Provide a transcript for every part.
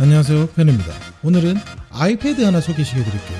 안녕하세요 펜입니다. 오늘은 아이패드 하나 소개시켜 드릴게요.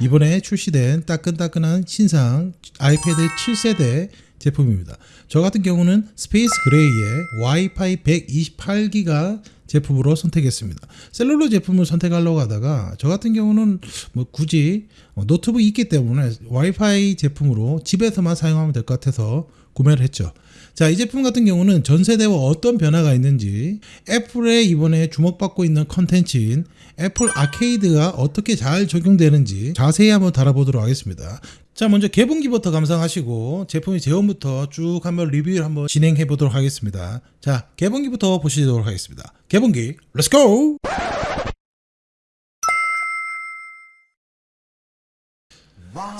이번에 출시된 따끈따끈한 신상 아이패드 7세대 제품입니다. 저 같은 경우는 space gray의 와이파이 128기가 제품으로 선택했습니다 cellular 제품을 선택하려고 하다가 저 같은 경우는 뭐 굳이 노트북이 있기 때문에 와이파이 제품으로 집에서만 사용하면 될 것 같아서 구매를 했죠 자, 이 제품 같은 경우는 전 세대와 어떤 변화가 있는지 애플의 이번에 주목받고 있는 컨텐츠인 애플 아케이드가 어떻게 잘 적용되는지 자세히 한번 알아보도록 하겠습니다. 자, 먼저 개봉기부터 감상하시고 제품의 제원부터 쭉 한번 리뷰를 한번 진행해 보도록 하겠습니다. 자, 개봉기부터 보시도록 하겠습니다. 개봉기, let's go!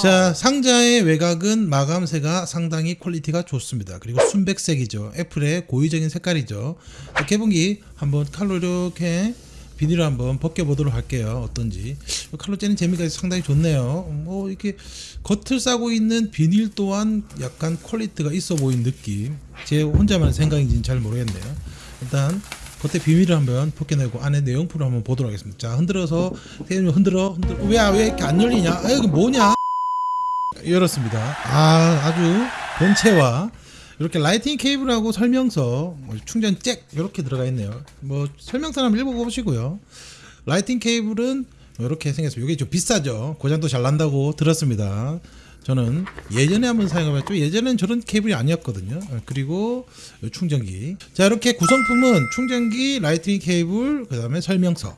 자 상자의 외곽은 마감새가 상당히 퀄리티가 좋습니다 그리고 순백색이죠 애플의 고유적인 색깔이죠 개봉기 한번 칼로 이렇게 비닐을 한번 벗겨 보도록 할게요. 어떤지. 칼로 째는 재미가 상당히 좋네요. 뭐 이렇게 겉을 싸고 있는 비닐 또한 약간 퀄리티가 있어 보이는 느낌. 제 혼자만의 생각인지는 잘 모르겠네요. 일단 겉에 비닐을 한번 벗겨내고 안에 내용물을 한번 보도록 하겠습니다. 자 흔들어서 대님 흔들어 흔들어. 왜왜 이렇게 안 열리냐? 아 이거 뭐냐? 열었습니다. 아, 아주 본체와 이렇게 라이팅 케이블하고 설명서, 뭐 충전 잭 이렇게 들어가 있네요. 뭐 설명서 한번 읽어보시고요. 라이팅 케이블은 이렇게 생겼습니다. 이게 좀 비싸죠. 고장도 잘 난다고 들었습니다. 저는 예전에 한번 사용해봤죠. 예전엔 저런 케이블이 아니었거든요. 그리고 충전기. 자 이렇게 구성품은 충전기, 라이팅 케이블, 그 다음에 설명서.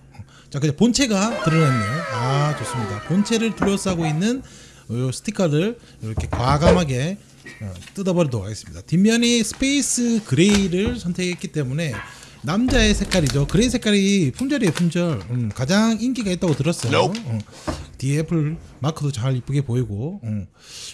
자 그냥 본체가 드러냈네요. 아 좋습니다. 본체를 둘러싸고 있는 이 스티커를 이렇게 과감하게 어, 뜯어버리도록 하겠습니다. 뒷면이 space gray를 선택했기 때문에 남자의 색깔이죠. gray 색깔이 품절이에요, 품절. 음, 가장 인기가 있다고 들었어요. 어, 뒤에 애플 마크도 잘 이쁘게 보이고. 음.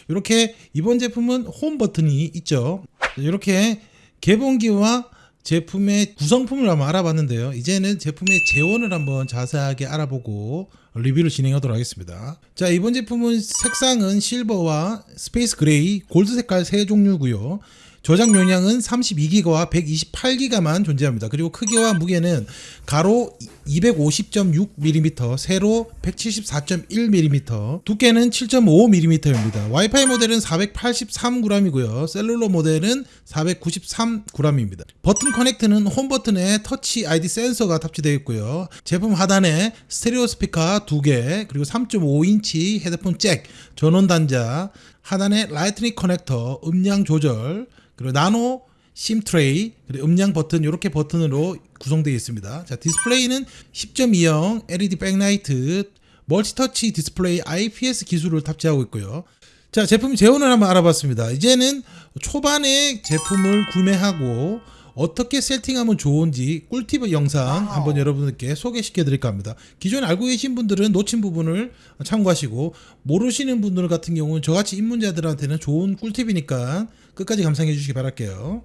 이렇게 이번 제품은 홈 버튼이 있죠. 이렇게 개봉기와 제품의 구성품을 한번 알아봤는데요. 이제는 제품의 제원을 한번 자세하게 알아보고 리뷰를 진행하도록 하겠습니다. 자 이번 제품은 색상은 실버와 space gray, 골드 색깔 세 종류고요. 저장 용량은 32기가와 128기가만 존재합니다. 그리고 크기와 무게는 가로 250.6mm, 세로 174.1mm, 두께는 7.5mm입니다. 와이파이 모델은 483g이고요. cellular 모델은 493g입니다. 버튼 connect는 홈 버튼에 Touch ID 센서가 탑재되어 있고요. 제품 하단에 스테레오 스피커 2개, 그리고 3.5인치 헤드폰 잭, 전원 단자, 하단에 라이트닝 커넥터, 음량 조절, 그리고 나노 SIM 트레이, 그리고 음량 버튼 이렇게 버튼으로 구성되어 있습니다. 자 디스플레이는 10.2형 LED 백라이트, multi-touch 디스플레이 IPS 기술을 탑재하고 있고요. 자 제품 제원을 한번 알아봤습니다. 이제는 초반에 제품을 구매하고 어떻게 세팅하면 좋은지 꿀팁 영상 한번 여러분들께 소개시켜 드릴까 합니다. 기존에 알고 계신 분들은 놓친 부분을 참고하시고 모르시는 분들 같은 경우는 저같이 입문자들한테는 좋은 꿀팁이니까 끝까지 감상해 주시기 바랄게요.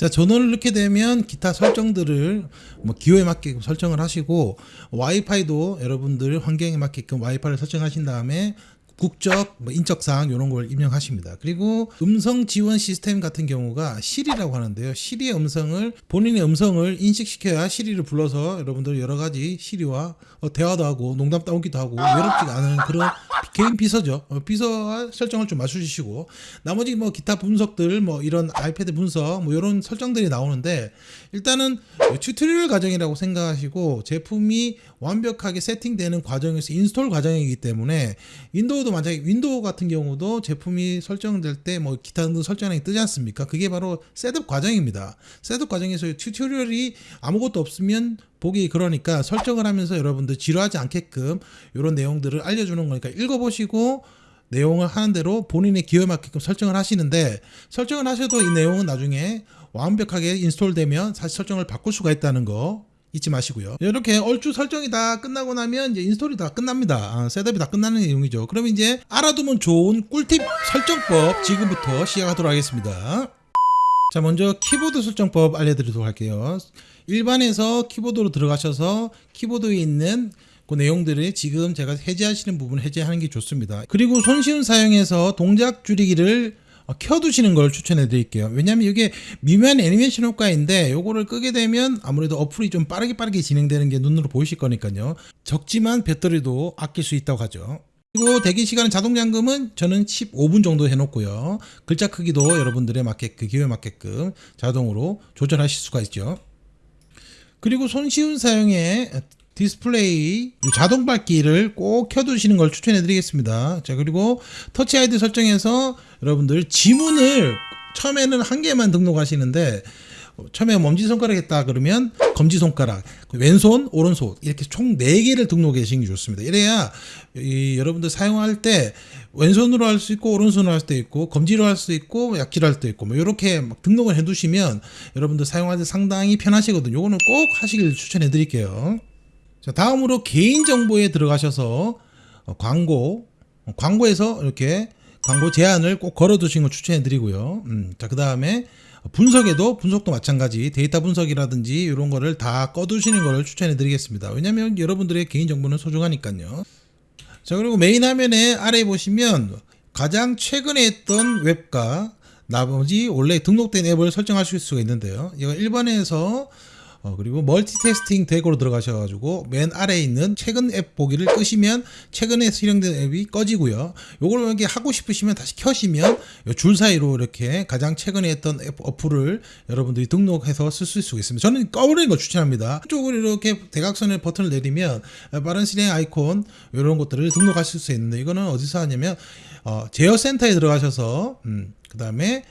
자 전원을 넣게 되면 기타 설정들을 뭐 기호에 맞게끔 설정을 하시고 와이파이도 여러분들 환경에 맞게끔 와이파이를 설정하신 다음에 국적, 뭐 인적 사항 이런 걸 입력하십니다. 그리고 음성 지원 시스템 같은 경우가 시리라고 하는데요. 시리의 음성을 본인의 음성을 인식시켜야 시리를 불러서 여러분들 여러 가지 시리와 어, 대화도 하고 농담 따오기도 하고 외롭지가 않은 그런 개인 비서죠. 어, 비서 설정을 좀 맞춰주시고 나머지 뭐 기타 분석들 뭐 이런 아이패드 분석 뭐 이런 설정들이 나오는데 일단은 tutorial 과정이라고 생각하시고 제품이 완벽하게 세팅되는 과정에서 install 과정이기 때문에 윈도우도 만약에 윈도우 같은 경우도 제품이 설정될 때 뭐 기타 등등 설정이 뜨지 않습니까? 그게 바로 setup 과정입니다. setup 과정에서 tutorial이 아무것도 없으면 보기 그러니까 설정을 하면서 여러분들 지루하지 않게끔 이런 내용들을 알려주는 거니까 읽어보시고 내용을 하는 대로 본인의 기호에 맞게끔 설정을 하시는데 설정을 하셔도 이 내용은 나중에 완벽하게 install되면 사실 설정을 바꿀 수가 있다는 거 잊지 마시고요. 이렇게 얼추 설정이 다 끝나고 나면 이제 install이 다 끝납니다. 아, setup이 다 끝나는 내용이죠. 그러면 이제 알아두면 좋은 꿀팁 설정법 지금부터 시작하도록 하겠습니다. 자 먼저 키보드 설정법 알려드리도록 할게요. 일반에서 키보드로 들어가셔서 키보드에 있는 그 내용들을 지금 제가 해제하시는 부분 해제하는 게 좋습니다. 그리고 손쉬운 사용에서 동작 줄이기를 어, 켜두시는 걸 추천해 드릴게요. 왜냐하면 이게 미묘한 애니메이션 효과인데 요거를 끄게 되면 아무래도 어플이 좀 빠르게 빠르게 진행되는 게 눈으로 보이실 거니까요. 적지만 배터리도 아낄 수 있다고 하죠. 그리고 대기 시간 자동 잠금은 저는 15분 정도 해놓고요. 글자 크기도 여러분들의 맞게 그 기호에 맞게끔 자동으로 조절하실 수가 있죠. 그리고 손쉬운 사용에 디스플레이 자동 밝기를 꼭 켜두시는 걸 추천해 드리겠습니다. 자 그리고 터치 아이디 설정에서 여러분들 지문을 처음에는 한 개만 등록하시는데 처음에 엄지손가락 했다 그러면 검지손가락 왼손 오른손 이렇게 총 4개를 등록해 주시는 게 좋습니다. 이래야 이 여러분들 사용할 때 왼손으로 할 수 있고 오른손으로 할 수도 있고 검지로 할 수 있고 약지로 할 수도 있고 뭐 이렇게 막 등록을 해 두시면 여러분들 때 상당히 편하시거든요. 요거는 꼭 하시길 추천해 드릴게요 자 다음으로 개인정보에 들어가셔서 어, 광고 어, 광고에서 이렇게 광고 제한을 꼭 걸어 두시는 걸 추천해 드리고요. 음, 자 그 다음에 분석에도 분석도 마찬가지 데이터 분석이라든지 이런 거를 다 꺼두시는 거를 추천해 드리겠습니다. 왜냐면 여러분들의 개인정보는 소중하니까요. 자 그리고 메인 화면에 아래에 보시면 가장 최근에 했던 앱과 나머지 원래 등록된 앱을 설정하실 수가 있는데요. 이거 1번에서 어, 그리고 멀티테스팅 대고로 들어가셔가지고 맨 아래에 있는 최근 앱 보기를 끄시면 최근에 실행된 앱이 꺼지고요. 요걸 이렇게 하고 싶으시면 다시 켜시면 요줄 사이로 이렇게 가장 최근에 했던 앱 어플을 여러분들이 등록해서 쓸 수 있습니다. 저는 꺼버리는 걸 추천합니다. 한쪽으로 이렇게 대각선의 버튼을 내리면 빠른 실행 아이콘 이런 것들을 등록하실 수 있는데 이거는 어디서 하냐면 어, 제어 센터에 들어가셔서 음, 그 다음에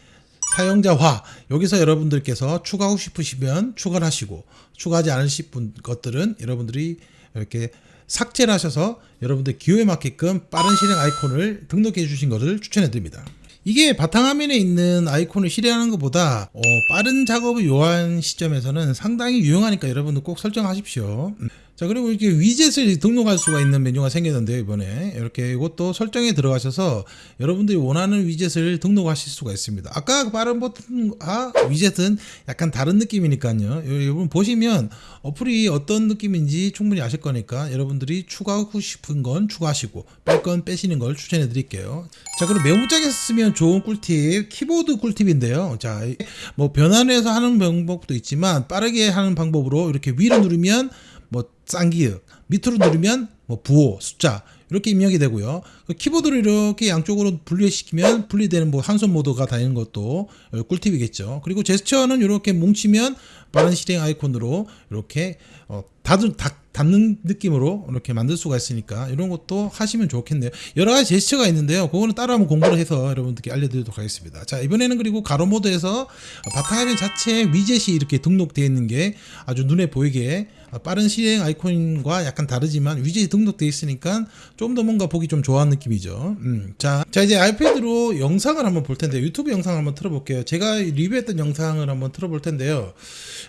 사용자화 여기서 여러분들께서 추가하고 싶으시면 추가를 하시고 추가하지 않으실 분 것들은 여러분들이 이렇게 삭제를 하셔서 여러분들 기호에 맞게끔 빠른 실행 아이콘을 등록해 주신 것을 추천해 드립니다. 이게 바탕화면에 있는 아이콘을 실행하는 것보다 어, 빠른 작업을 요한 시점에서는 상당히 유용하니까 여러분들 꼭 설정하십시오. 음. 자 그리고 이렇게 위젯을 등록할 수가 있는 메뉴가 생겼는데요 이번에. 이렇게 이것도 설정에 들어가셔서 여러분들이 원하는 위젯을 등록하실 수가 있습니다. 아까 그 빠른 버튼과 위젯은 약간 다른 느낌이니까요. 여러분 보시면 어플이 어떤 느낌인지 충분히 아실 거니까 여러분들이 추가하고 싶은 건 추가하시고 뺄 건 빼시는 걸 추천해 드릴게요. 자 그럼 메모장에서 쓰면 좋은 꿀팁 키보드 꿀팁인데요. 자뭐 변환해서 하는 방법도 있지만 빠르게 하는 방법으로 이렇게 위로 누르면 뭐 쌍기역. 밑으로 누르면 뭐 부호 숫자 이렇게 입력이 되고요. 그 키보드를 이렇게 양쪽으로 분리시키면 분리되는 뭐 한손 모드가 다니는 것도 꿀팁이겠죠. 그리고 제스처는 이렇게 뭉치면 빠른 실행 아이콘으로 이렇게 어, 닫은, 닫, 닫는 느낌으로 이렇게 만들 수가 있으니까 이런 것도 하시면 좋겠네요. 여러 가지 제스처가 있는데요. 그거는 따로 한번 공부를 해서 여러분들께 알려드리도록 하겠습니다. 자 이번에는 그리고 가로 모드에서 바탕화면 자체에 위젯이 이렇게 등록되어 있는 게 아주 눈에 보이게 빠른 실행 아이콘과 약간 다르지만 위젯이 등록되어 있으니까 좀 더 뭔가 보기 좀 좋아하는 느낌이죠. 음, 자, 자 이제 아이패드로 영상을 한번 볼 텐데 유튜브 영상을 한번 틀어볼게요. 제가 리뷰했던 영상을 한번 틀어볼 텐데요.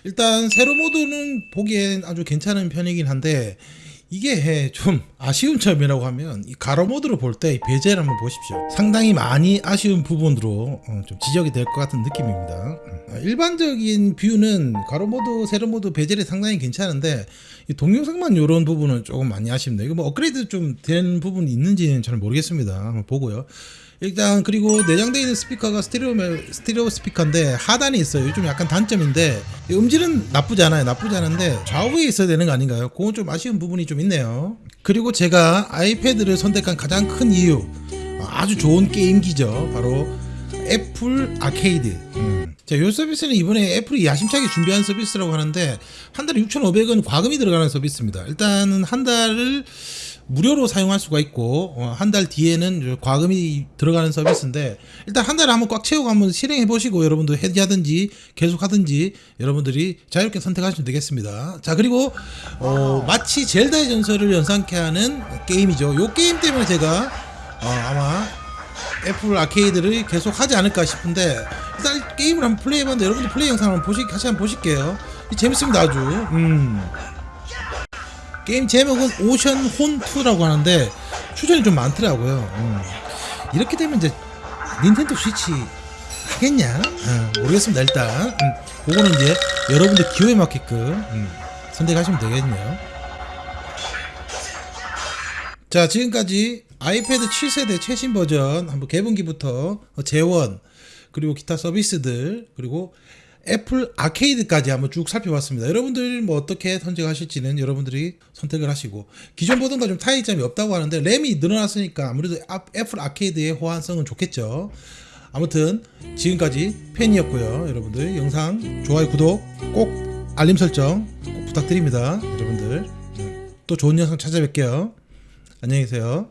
일단 세로 모드는 보기엔 아주 괜찮은 편이긴 한데 이게 좀 아쉬운 점이라고 하면 이 가로 모드로 볼때 베젤을 한번 보십시오. 상당히 많이 아쉬운 부분으로 어, 좀 지적이 될 것 같은 느낌입니다. 음. 일반적인 뷰는 가로 모드, 세로 모드 베젤은 상당히 괜찮은데 동영상만 이런 부분은 조금 많이 아쉽네요. 이거 뭐 업그레이드 좀 된 부분이 있는지는 잘 모르겠습니다. 한번 보고요. 일단 그리고 내장되어 있는 스피커가 스테레오 스테레오 스피커인데 하단에 있어요. 요즘 약간 단점인데 음질은 나쁘지 않아요. 나쁘지 않은데 좌우에 있어야 되는 거 아닌가요? 그건 좀 아쉬운 부분이 좀 있네요. 그리고 제가 아이패드를 선택한 가장 큰 이유 아주 좋은 게임기죠. 바로 애플 아케이드. 음. 자, 이 서비스는 이번에 애플이 야심차게 준비한 서비스라고 하는데 한 달에 6,500원 과금이 들어가는 서비스입니다. 일단은 한 달을 무료로 사용할 수가 있고 어, 한달 뒤에는 과금이 들어가는 서비스인데 일단 한 달에 한번 꽉 채우고 한번 실행해 보시고 여러분들 해지하든지 계속 하든지 여러분들이 자유롭게 선택하시면 되겠습니다. 자 그리고 어, 마치 젤다의 전설을 연상케 하는 게임이죠. 요 게임 때문에 제가 어, 아마 애플 아케이드를 계속 하지 않을까 싶은데 일단 게임을 한번 플레이해봤는데 여러분들 플레이 영상 한번 보시, 같이 한번 보실게요. 재밌습니다 아주. 음. 게임 제목은 오션 혼2라고 하는데 추천이 좀 많더라고요. 음. 이렇게 되면 이제 닌텐도 스위치 하겠냐? 음, 모르겠습니다. 일단 음, 그거는 이제 여러분들 기호에 맞게끔 음, 선택하시면 되겠네요. 자 지금까지 아이패드 7세대 최신 버전 한번 개분기부터 어, 재원 그리고 기타 서비스들 그리고 애플 아케이드까지 한번 쭉 살펴봤습니다. 여러분들 뭐 어떻게 선택하실지는 여러분들이 선택을 하시고 기존 버전과 좀 차이점이 없다고 하는데 램이 늘어났으니까 아무래도 아- 애플 아케이드의 호환성은 좋겠죠. 아무튼 지금까지 팬이었고요. 여러분들 영상 좋아요 구독 꼭 알림 설정 꼭 부탁드립니다. 여러분들 또 좋은 영상 찾아뵐게요. 안녕히 계세요.